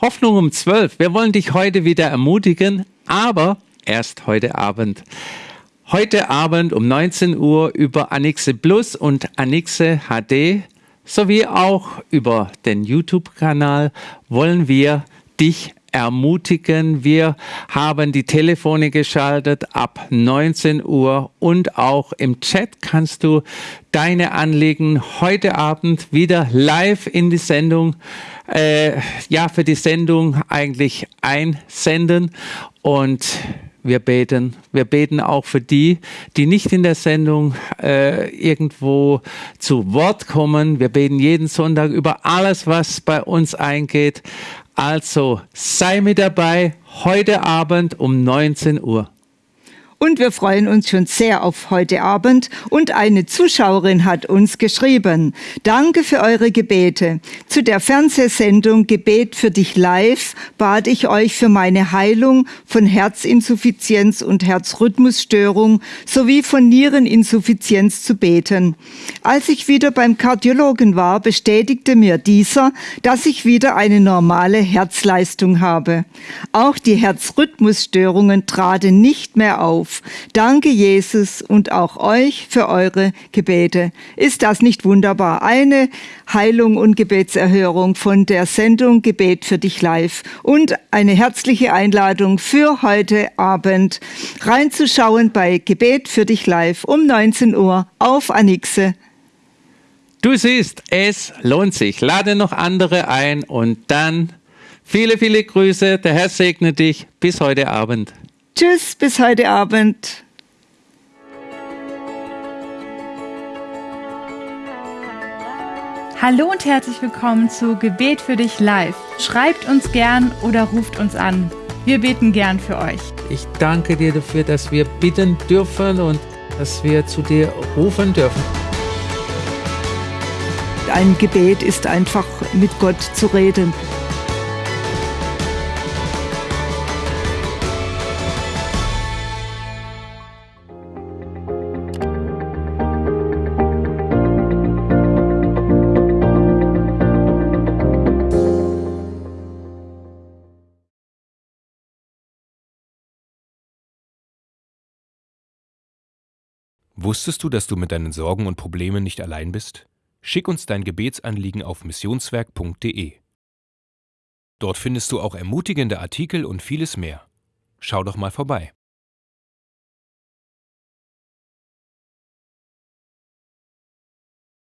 Hoffnung um 12. Wir wollen dich heute wieder ermutigen, aber erst heute Abend. Heute Abend um 19 Uhr über Anixe Plus und Anixe HD sowie auch über den YouTube-Kanal wollen wir dich ermutigen. Wir haben die Telefone geschaltet ab 19 Uhr und auch im Chat kannst du deine Anliegen heute Abend wieder live in die Sendung, äh, ja, für die Sendung eigentlich einsenden und wir beten. Wir beten auch für die, die nicht in der Sendung äh, irgendwo zu Wort kommen. Wir beten jeden Sonntag über alles, was bei uns eingeht. Also sei mit dabei heute Abend um 19 Uhr. Und wir freuen uns schon sehr auf heute Abend. Und eine Zuschauerin hat uns geschrieben. Danke für eure Gebete. Zu der Fernsehsendung Gebet für dich live bat ich euch für meine Heilung von Herzinsuffizienz und Herzrhythmusstörung sowie von Niereninsuffizienz zu beten. Als ich wieder beim Kardiologen war, bestätigte mir dieser, dass ich wieder eine normale Herzleistung habe. Auch die Herzrhythmusstörungen traten nicht mehr auf auf. Danke, Jesus, und auch euch für eure Gebete. Ist das nicht wunderbar? Eine Heilung und Gebetserhörung von der Sendung Gebet für dich live und eine herzliche Einladung für heute Abend reinzuschauen bei Gebet für dich live um 19 Uhr auf Anixe. Du siehst, es lohnt sich. Lade noch andere ein und dann viele, viele Grüße. Der Herr segne dich. Bis heute Abend. Tschüss, bis heute Abend. Hallo und herzlich willkommen zu Gebet für dich live. Schreibt uns gern oder ruft uns an. Wir beten gern für euch. Ich danke dir dafür, dass wir bitten dürfen und dass wir zu dir rufen dürfen. Ein Gebet ist einfach mit Gott zu reden. Wusstest du, dass du mit deinen Sorgen und Problemen nicht allein bist? Schick uns dein Gebetsanliegen auf missionswerk.de. Dort findest du auch ermutigende Artikel und vieles mehr. Schau doch mal vorbei.